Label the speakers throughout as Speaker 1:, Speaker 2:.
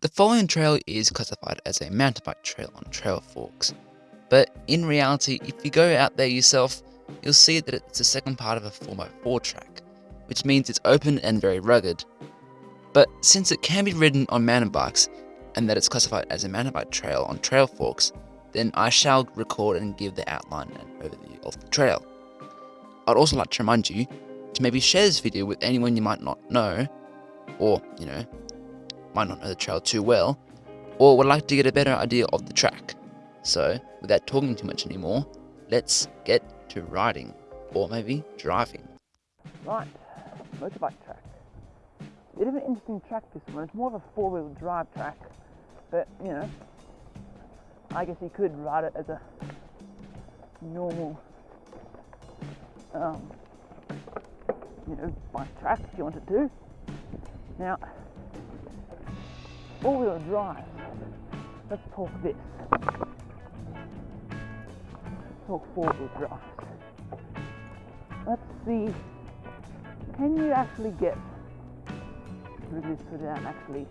Speaker 1: The following trail is classified as a mountain bike trail on Trailforks, but in reality, if you go out there yourself, you'll see that it's the second part of a 4x4 track, which means it's open and very rugged. But since it can be ridden on mountain bikes, and that it's classified as a mountain bike trail on Trailforks, then I shall record and give the outline and overview of the trail. I'd also like to remind you to maybe share this video with anyone you might not know, or, you know, might not know the trail too well, or would like to get a better idea of the track. So, without talking too much anymore, let's get to riding, or maybe driving.
Speaker 2: Right, motorbike track. Bit of an interesting track this one. It's more of a four-wheel drive track, but you know, I guess you could ride it as a normal, um, you know, bike track if you wanted to. Now, four-wheel drive. Let's talk this. Let's talk four-wheel drive. Let's see. Can you actually get through this without actually,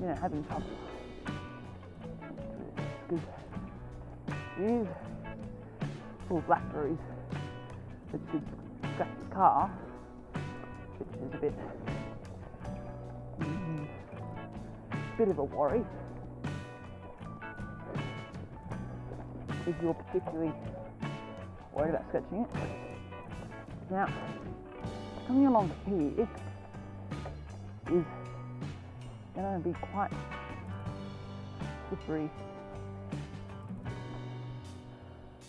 Speaker 2: you know, having trouble? Because these full blackberries that should scratch the car, which is a bit Mm-hmm. bit of a worry if you're particularly worried about sketching it. Now, coming along here is going to be quite slippery.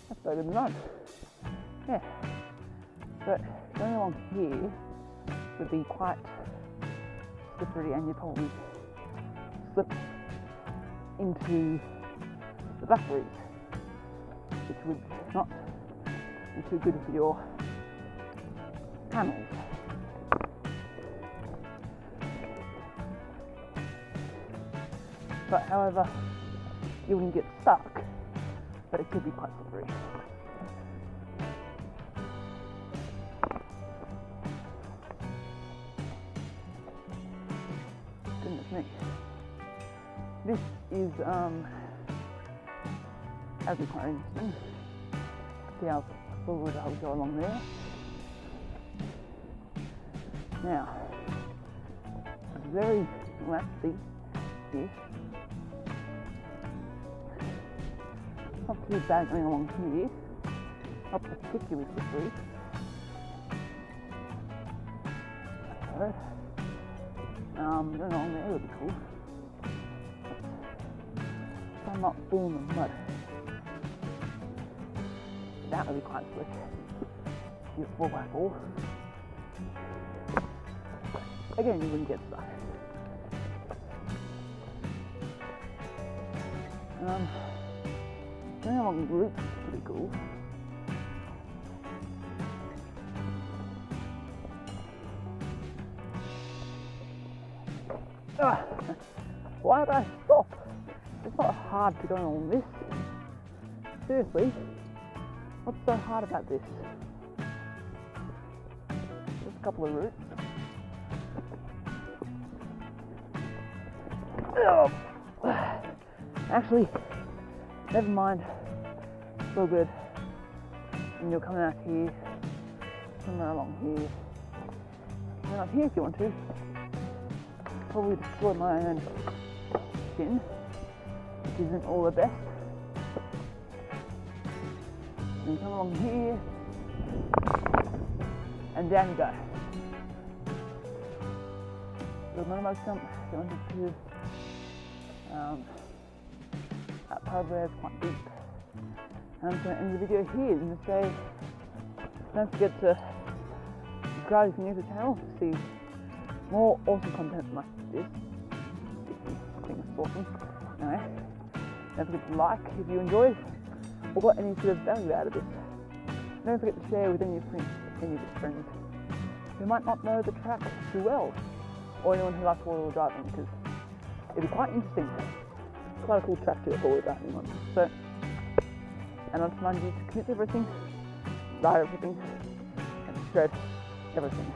Speaker 2: That's better than none. Yeah. But going along here would be quite slippery and you'd probably slip into the blackberries, which would not be too good for your panels. But however, you wouldn't get stuck, but it could be quite slippery. Goodness. This is um be quite interesting. See how forward I'll go along there. Now, very lefty this. Not too bad going along here. Not particularly slippery. So, um, going along there would be cool. So I'm not falling in mud. That would be quite slick. Use 4x4. Again, you wouldn't get stuck. Um, going along roots is pretty cool. Ah, why did I stop? It's not hard to go on this. Seriously, what's so hard about this? Just a couple of roots. Oh. Actually, never mind. It's all good. And you're coming out here, somewhere along here, and up here if you want to. Probably destroy my own skin, which isn't all the best. And come along here, and down you go. Little minimum jump, if you wanted to. Um, that part there is quite deep. And I'm going to end the video here and just say, don't forget to subscribe if you're new to the channel to see more awesome content like this. I think it's awesome. Anyway, don't forget to like if you enjoyed or got any sort of value out of this. Don't forget to share with any of your friends, any of your friends who might not know the track too well, or anyone who likes four-wheel driving, because it'd be quite interesting. Quite a cool track to four-wheel driving on. So, and I'll remind you to commit to everything, ride everything, and shred everything.